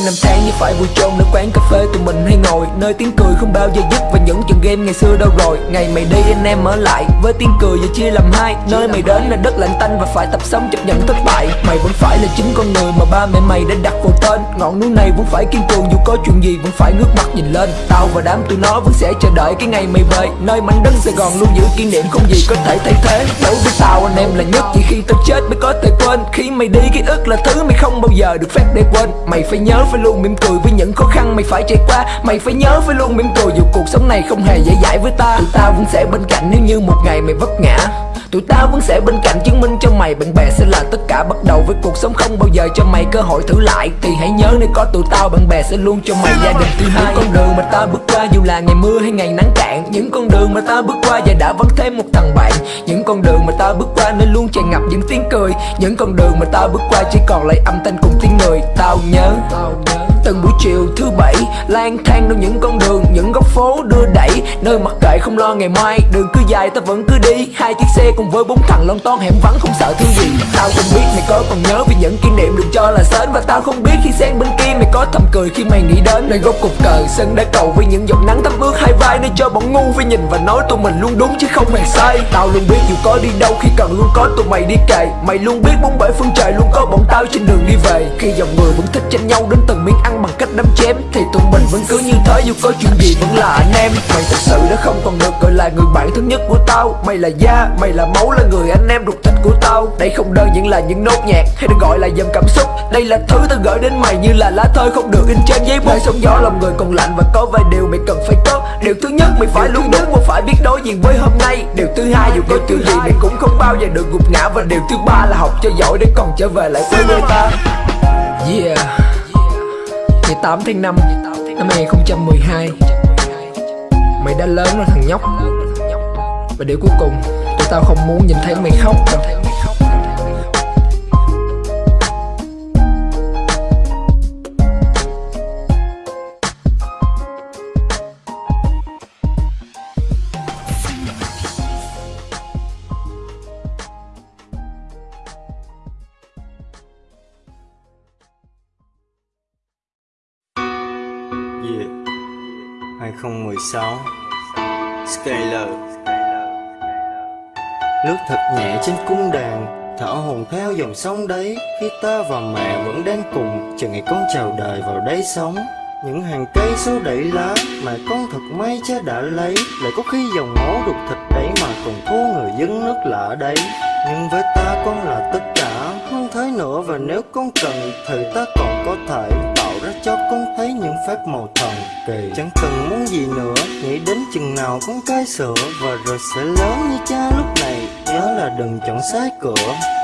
những năm tháng như phải vui trôn Nơi quán cà phê tụi mình hay ngồi. Nơi tiếng cười không bao giờ dứt Và những trận game ngày xưa đâu rồi. Ngày mày đi anh em ở lại Với tiếng cười giờ chia làm hai. Nơi mày đến là đất lạnh tanh Và phải tập sống chấp nhận thất bại. Mày vẫn phải là chính con người mà ba mẹ mày đã đặt vào tên. Ngọn núi này vẫn phải kiên cường, Dù có chuyện gì vẫn phải ngước mắt nhìn lên. Tao và đám tụi nó vẫn sẽ chờ đợi cái ngày mày về. Nơi mảnh đất Sài Gòn luôn giữ kỷ niệm Không gì có thể thay thế. Đối với tao, anh em là nhất, Chỉ khi tao chết mới có thể quên. Khi mày đi, ký ức là thứ mày không bao giờ được phép để quên. Mày phải nhớ phải luôn mỉm cười với những khó khăn mày phải trải qua. Mày phải nhớ phải luôn mỉm cười dù cuộc sống này không hề dễ dãi với ta. Tụi tao vẫn sẽ bên cạnh nếu như một ngày mày vấp ngã. Tụi tao vẫn sẽ bên cạnh chứng minh cho mày. Bạn bè sẽ là tất cả. Bắt đầu với cuộc sống không bao giờ cho mày cơ hội thử lại. Thì hãy nhớ nếu có tụi tao bạn bè sẽ luôn cho mày gia đình. Thứ hai Những con đường mà ta bước qua dù là ngày mưa hay ngày nắng cạn Những con đường mà ta bước qua và đã vắng thêm một thằng bạn. Những con đường mà ta bước qua nơi luôn tràn ngập những tiếng cười. Những con đường mà ta bước qua chỉ còn lại âm thanh cùng tiếng người. Tao nhớ, tao nhớ. Từng buổi chiều thứ bảy, lang thang trong những con đường, Những góc phố đưa đẩy. Nơi mặc kệ không lo ngày mai, Đường cứ dài ta vẫn cứ đi. Hai chiếc xe cùng với bốn thằng lon ton hẻm vắng, không sợ thứ gì. Tao không biết mày có còn nhớ vì những kỷ niệm được cho là sến Và tao không biết khi sang bên kia mày có thầm cười khi mày nghĩ đến Nơi góc cục cờ sân đã cầu với những giọt nắng thấm ướt hai vai, Nơi cho bọn ngu phải nhìn và nói tụi mình luôn đúng chứ không hề sai. Tao luôn biết dù có đi đâu, khi cần luôn có tụi mày đi kề. Mày luôn biết bốn bể phương trời luôn có bọn tao trên đường đi về. Khi dòng người vẫn thích tranh nhau đến từng miếng ăn bằng cách đấm chém. Thì tụi mình vẫn cứ như thế dù có chuyện gì vẫn là anh em. Mày thật sự đã không còn được gọi là người bạn thân nhất của tao. Mày là da, mày là máu là người anh em ruột thịt của tao. Đây không đơn giản là những nốt nhạc hay được gọi là dòng cảm xúc. Đây là thứ tao gửi đến mày như là lá thơ không được in trên giấy bút. Sóng gió lòng người còn lạnh và có vài điều mày cần phải có. Điều thứ nhất mày phải luôn đúng và phải biết đối diện với hôm nay. Điều thứ hai dù có chuyện gì mày cũng không bao giờ được gục ngã. Và điều thứ ba là học cho giỏi để còn trở về lại với người ta. Yeah. Ngày 8 tháng 5 năm 2012 Mày đã lớn rồi thằng nhóc. Và điều cuối cùng, Tụi tao không muốn nhìn thấy mày khóc đâu. 2016 Skyler Lướt thật nhẹ trên cung đàn, Thở hồn theo dòng sông đấy, Khi ta và mẹ vẫn đang cùng, Chờ ngày con chào đời vào đây sống. Những hàng cây số đẩy lá Mà con thật may cha đã lấy, Lại có khi dòng máu đục thịt đấy Mà còn thua người dân nước lạ đấy. Nhưng với ta con là tất cả, không thế nữa và nếu con cần Thì ta còn có thể cho con thấy những phép màu thần kỳ. Chẳng cần muốn gì nữa, Nghĩ đến chừng nào con cai sữa Và rồi sẽ lớn như cha lúc này, Nhớ là đừng chọn sai cửa.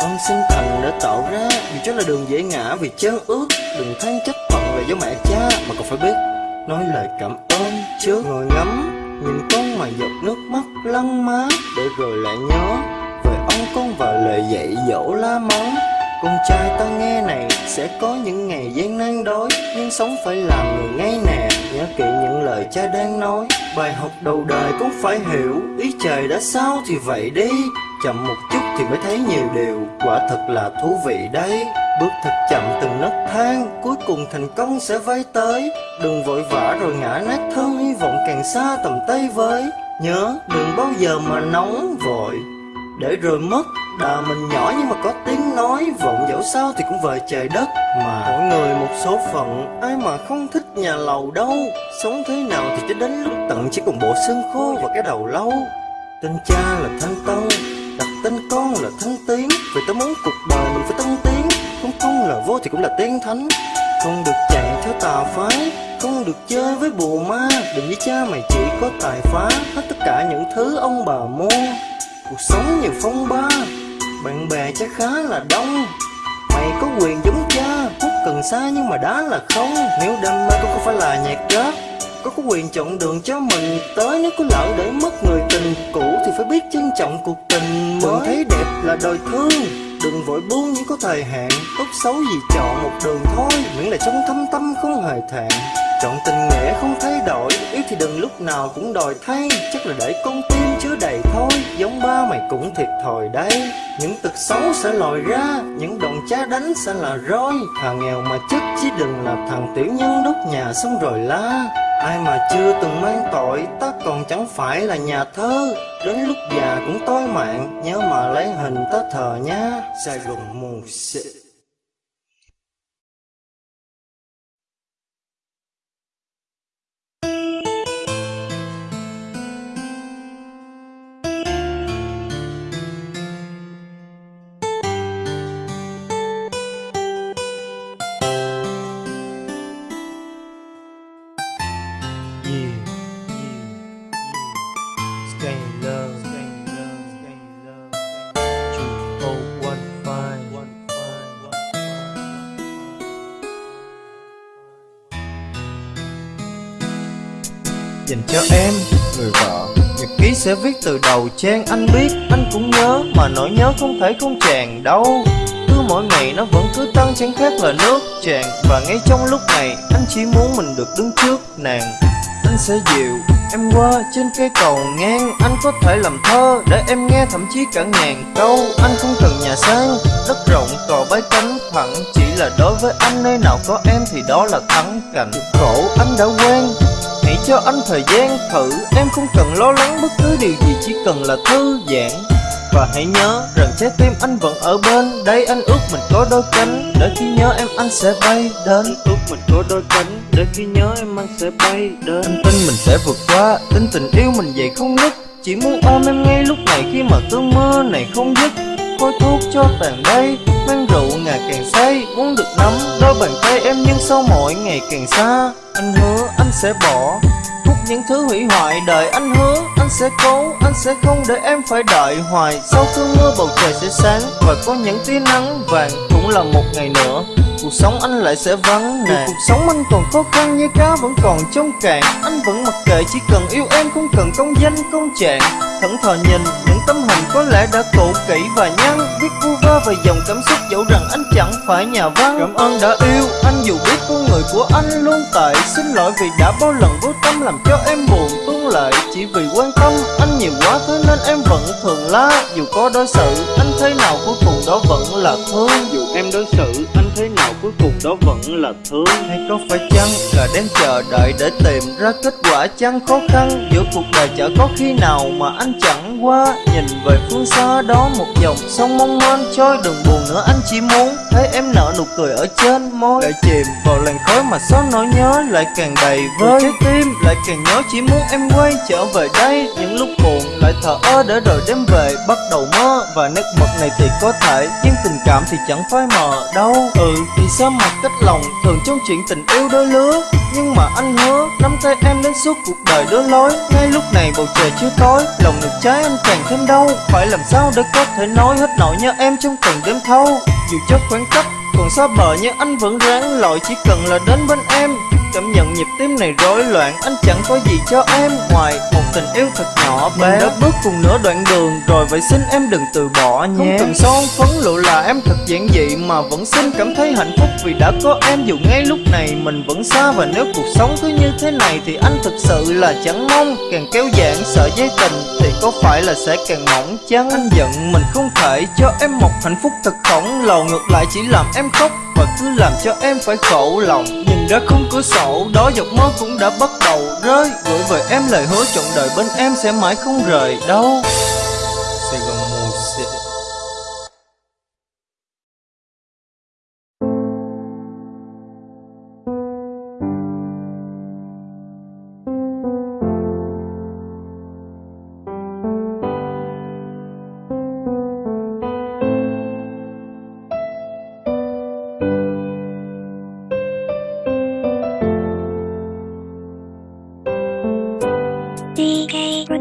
Con sinh thần đã tạo ra Vì chắc là đường dễ ngã vì chân ướt Đừng than trách phận về do mẹ cha, Mà còn phải biết Nói lời cảm ơn trước. Ngồi ngắm, Nhìn con mà giọt nước mắt lăn má. Để rồi lại nhớ Về ông con và lời dạy dỗ la mắng con trai ta nghe này, sẽ có những ngày gian nan đói. Nhưng sống phải làm người ngay nè, Nhớ kỹ những lời cha đang nói. Bài học đầu đời cũng phải hiểu, Ý trời đã sao thì vậy đi. Chậm một chút thì mới thấy nhiều điều, Quả thật là thú vị đấy. Bước thật chậm từng nấc thang, Cuối cùng thành công sẽ vây tới. Đừng vội vã rồi ngã nát thân, Hy vọng càng xa tầm tay với. Nhớ, đừng bao giờ mà nóng vội để rồi mất, Đà mình nhỏ nhưng mà có tiếng nói, Vọng dẫu sao thì cũng về trời đất. Mà mỗi người một số phận, Ai mà không thích nhà lầu đâu. Sống thế nào thì cho đến lúc tận Chỉ còn bộ xương khô và cái đầu lâu Tên cha là Thanh Tân Đặt tên con là Thanh Tiến. Vì tao muốn cuộc đời mình phải tân tiến, Không không là vô thì cũng là tiên thánh. Không được chạy theo tà phái, Không được chơi với bùa ma. Đừng với cha mày chỉ có tài phá Hết tất cả những thứ ông bà mua. Cuộc sống nhiều phong ba, Bạn bè chắc khá là đông. Mày có quyền giống cha, Hút cần xa nhưng mà đá là không. Nếu đam mê cũng không phải là nhạc rap. Có có quyền chọn đường cho mình tới, Nếu có lỡ để mất người tình cũ Thì phải biết trân trọng cuộc tình mới. Đừng thấy đẹp là đời thương, Đừng vội buông những có thời hạn. Tốt xấu gì chọn một đường thôi, Miễn là trong thâm tâm không hề thẹn. Chọn tình nghĩa không thay đổi Yêu thì đừng lúc nào cũng đòi thay. Chắc là để con tim chứa đầy thôi, Giống ba mày cũng thiệt thòi đây Những tật xấu sẽ lòi ra, Những đòn cha đánh sẽ là roi. Thằng nghèo mà chất chứ đừng là thằng tiểu nhân đốt nhà xong rồi la. Ai mà chưa từng mang tội, Ta còn chẳng phải là nhà thơ. Đến lúc già cũng tối mạng, Nhớ mà lấy hình ta thờ nha. Sài Gòn mù xịt. Dành cho em, người vợ. Nhật ký sẽ viết từ đầu trang, anh biết, anh cũng nhớ. Mà nỗi nhớ không thể không tràn đâu. Cứ mỗi ngày nó vẫn cứ tăng, chẳng khác là nước tràn. Và ngay trong lúc này, anh chỉ muốn mình được đứng trước nàng. Anh sẽ dịu em qua trên cây cầu ngang. Anh có thể làm thơ để em nghe thậm chí cả ngàn câu. Anh không cần nhà sang, đất rộng, cò bái cánh thẳng. Chỉ là đối với anh, nơi nào có em thì đó là thắng cảnh. Khổ, anh đã quen. Hãy cho anh thời gian thử. Em không cần lo lắng bất cứ điều gì Chỉ cần là thư giãn. Và hãy nhớ rằng trái tim anh vẫn ở bên. Đây anh ước mình có đôi cánh Để khi nhớ em anh sẽ bay đến. Anh ước mình có đôi cánh Để khi nhớ em anh sẽ bay đến. Anh tin mình sẽ vượt qua Tin tình yêu mình vậy không nứt. Chỉ muốn ôm em ngay lúc này Khi mà cơn mưa này không dứt. Khói thuốc cho tàn đây Mang rượu ngà càng say Muốn được nắm đôi bàn tay em Nhưng sau mỗi ngày càng xa. Anh hứa sẽ bỏ. Hút những thứ hủy hoại Đời anh hứa anh sẽ cố Anh sẽ không để em phải đợi hoài. Sau cơn mưa bầu trời sẽ sáng Và có những tia nắng vàng Cũng là một ngày nữa. Cuộc sống anh lại sẽ vắng nàng Cuộc sống anh còn khó khăn như cá vẫn còn trong cạn. Anh vẫn mặc kệ chỉ cần yêu em Không cần công danh công trạng. Thẫn thờ nhìn tấm hình có lẽ đã cũ kỹ và nhăn Viết vu vơ về dòng cảm xúc dẫu rằng anh chẳng phải nhà văn. Cảm ơn đã yêu anh dù biết con người của anh luôn tệ Xin lỗi vì đã bao lần vô tâm làm cho em buồn tuôn lệ Chỉ vì quan tâm anh nhiều quá thế nên em vẫn thường la. Dù có đối xử anh thế nào cuối cùng đó vẫn là thương. Dù em đối xử anh cuối cùng đó vẫn là thương Hay có phải chăng là đang chờ đợi để tìm ra kết quả? Chăng khó khăn Giữa cuộc đời chả có khi nào mà anh chẳng qua? Nhìn về phương xa đó một dòng sông mong manh trôi đừng buồn nữa anh chỉ muốn Thấy em nở nụ cười ở trên môi. Lại chìm vào làn khói mà số nỗi nhớ lại càng đầy vơi. Trái tim lại càng nhớ chỉ muốn em quay trở về đây. Những lúc buồn lại thở ơ để rồi đêm về bắt đầu mơ. Và nét mực này thì có thể Nhưng tình cảm thì chẳng phai mờ đâu. Ừ thì sao mà cách lòng, thường trong chuyện tình yêu đôi lứa. Nhưng mà anh hứa nắm tay em đến suốt cuộc đời đôi lối. Ngay lúc này bầu trời chưa tối, Lòng ngực trái anh càng thêm đau. Phải làm sao để có thể nói hết nỗi nhớ em trong từng đêm thâu? Dù cho khoảng cách còn xa bờ, nhưng anh vẫn ráng lội. Chỉ cần là đến bên em Cảm nhận nhịp tim này rối loạn. Anh chẳng có gì cho em Ngoài một tình yêu thật nhỏ bé. Mình đã bước cùng nửa đoạn đường Rồi vậy xin em đừng từ bỏ nhé. Không cần son phấn lộ là em thật giản dị Mà vẫn xin cảm thấy hạnh phúc Vì đã có em. Dù ngay lúc này Mình vẫn xa và nếu cuộc sống cứ như thế này Thì anh thực sự là chẳng mong. Càng kéo giãn sợ dây tình có phải là sẽ càng mỏng chăng Anh giận mình không thể cho em một hạnh phúc thật khổng lồ. Ngược lại chỉ làm em khóc và cứ làm cho em phải khổ lòng. Nhìn ra khung cửa sổ, đó giọt máu cũng đã bắt đầu rơi. Gửi về em lời hứa trọn đời bên em sẽ mãi không rời đâu. Sài Gòn.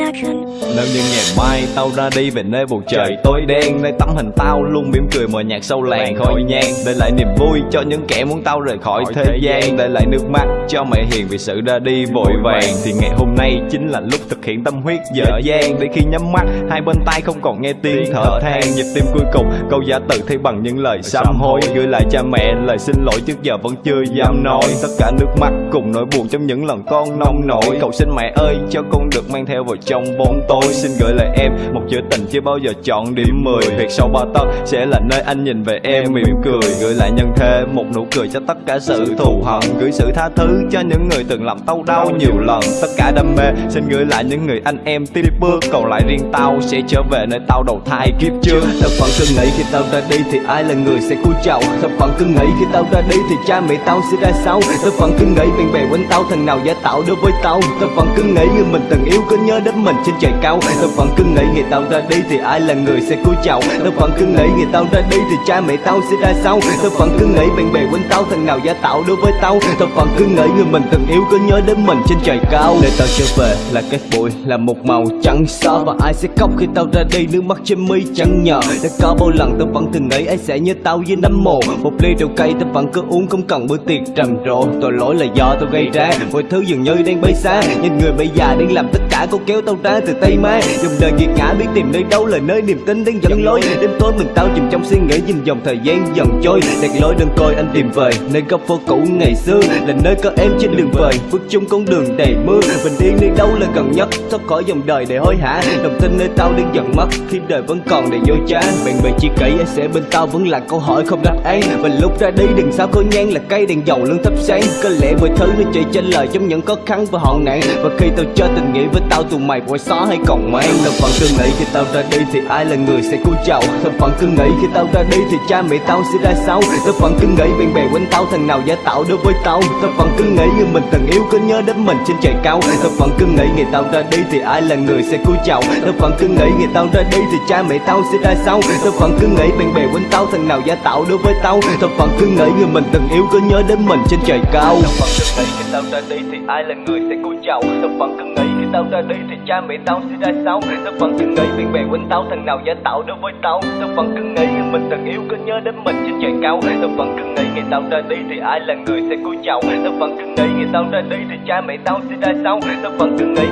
Production. Nếu như ngày mai tao ra đi về nơi bầu trời tối đen Nơi tấm hình tao luôn mỉm cười mờ nhạt sâu làng khói nhang. Để lại niềm vui cho những kẻ muốn tao rời khỏi thế gian. Để lại nước mắt cho mẹ hiền vì sự ra đi vội vàng. Thì ngày hôm nay chính là lúc thực hiện tâm huyết dở dang. Để khi nhắm mắt hai bên tay không còn nghe tiếng thở than. Nhịp tim cuối cùng câu giả tự thay bằng những lời sám hối. Gửi lại cha mẹ lời xin lỗi trước giờ vẫn chưa dám nói. Tất cả nước mắt cùng nỗi buồn trong những lần con nông nổi. Cầu xin mẹ ơi cho con được mang theo vào trong bóng tối. Xin gửi lại em một chữ tình chưa bao giờ chọn điểm 10 Việc sau bao tấc sẽ là nơi anh nhìn về em mỉm cười. Gửi lại nhân thế, một nụ cười cho tất cả sự thù hận. Gửi sự tha thứ cho những người từng làm tao đau nhiều lần. Tất cả đam mê, xin gửi lại những người anh em tiếp bước. Còn lại riêng tao sẽ trở về nơi tao đầu thai kiếp trước. Thật vẫn cứ nghĩ khi tao ra đi thì ai là người sẽ cứu chậu Thật vẫn cứ nghĩ khi tao ra đi thì cha mẹ tao sẽ ra sao? Thật vẫn cứ nghĩ bạn bè quanh tao, thằng nào giả tạo đối với tao? Thật vẫn cứ nghĩ người mình từng yêu có nhớ đến mình trên trời cao. Thật vẫn cứ nghĩ ngày tao ra đi thì ai là người sẽ cúi chào Thật vẫn cứ nghĩ ngày tao ra đi thì cha mẹ tao sẽ ra sao Thật vẫn cứ nghĩ bạn bè quanh tao thằng nào giả tạo đối với tao. Thật vẫn cứ nghĩ người mình từng yêu có nhớ đến mình trên trời cao. Để tao trở về là cái bụi, là một màu trắng xóa. Và ai sẽ khóc khi tao ra đi, nước mắt trên mi chẳng nhờ. Đã có bao lần tao vẫn từng nghĩ ai sẽ nhớ tao với nấm mồ. Một ly rượu cay tao vẫn cứ uống không cần bữa tiệc trầm trộ Tội lỗi là do tao gây ra. Mọi thứ dường như đang bay xa Nhìn người bây già đang làm tất cả cô kéo tao ra từ tay mai, Dòng đời nghiệt ngã biết tìm nơi đâu là nơi niềm tin đang dẫn lối. Đêm tối mình tao chìm trong suy nghĩ nhìn dòng thời gian dần trôi. Đẹp lối đơn coi anh tìm về Nơi góc phố cũ ngày xưa Là nơi có em trên đường về. Bước chung con đường đầy mưa Bình yên nơi đâu là gần nhất. Thoát khỏi dòng đời để hối hả Đồng tin nơi tao đang dần mất. Khi đời vẫn còn đầy dối trá Bạn bè chỉ kỹ anh sẽ bên tao vẫn là câu hỏi không đáp án. Và lúc ra đi đừng sao có nhang là cây đèn dầu luôn thắp sáng. Có lẽ mọi thứ nó chạy trên lời trong những khó khăn và hoạn nạn. Và khi tao cho tình nghĩa với tao tụi mày quay xóa hay còn mang Tao phận cứ nghĩ khi tao ra đi thì ai là người sẽ cúi chào Tao phận cứ nghĩ khi tao ra đi thì cha mẹ tao sẽ ra sao Tao phận cứ nghĩ bạn bè quanh tao thằng nào giả tạo đối với tao Tao phận cứ nghĩ như mình từng yêu cứ nhớ đến mình trên trời cao Tao phận cứ nghĩ ngày tao ra đi thì ai là người sẽ cúi chào Tao phận cứ nghĩ ngày tao ra đi thì cha mẹ tao sẽ ra sao Tao phận cứ nghĩ bạn bè quanh tao thằng nào giả tạo đối với tao Tao phận cứ nghĩ người mình từng yêu cứ nhớ đến mình trên trời cao Tao phận cứ nghĩ khi tao ra đi thì ai là người sẽ cúi chào Tao phận cứ nghĩ tao ra đi thì cha mẹ tao sẽ ra sao? Tao vẫn cứ nghĩ bạn bè quanh tao, thằng nào giả tạo đối với tao. Tao vẫn cứ nghĩ mình từng yêu có nhớ đến mình trên trời cao. Tao vẫn cứ nghĩ ngày tao ra đi thì ai là người sẽ cúi chào? Tao vẫn cứ nghĩ ngày tao ra đi thì cha mẹ tao sẽ ra sao? Tao vẫn cứ nghĩ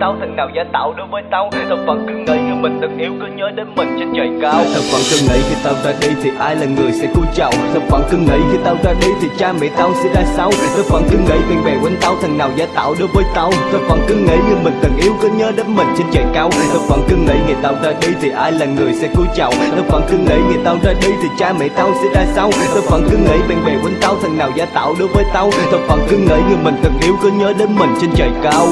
tao, thằng nào giả tạo đối với tao? Tao vẫn cứ nghĩ người mình từng yêu cứ nhớ đến mình trên trời cao. Tao vẫn cứ nghĩ khi tao ra đi thì ai là người sẽ cúi chào Tao vẫn cứ nghĩ khi tao ra đi thì cha mẹ tao sẽ ra sao? Tao vẫn cứ nghĩ bạn bè quanh tao, thằng nào giả tạo đối với tao? Tao vẫn cứ nghĩ người mình từng yêu cứ nhớ đến mình trên trời cao. Tao vẫn cứ nghĩ ngày tao ra đi thì ai là người sẽ cúi chào Tao vẫn cứ nghĩ ngày tao ra đi thì cha mẹ tao sẽ ra sao? Tao vẫn cứ nghĩ bạn bè quanh tao, thằng nào giả tạo đối với tao? Tao vẫn cứ nghĩ người mình từng yêu cứ nhớ đến mình trên trời cao.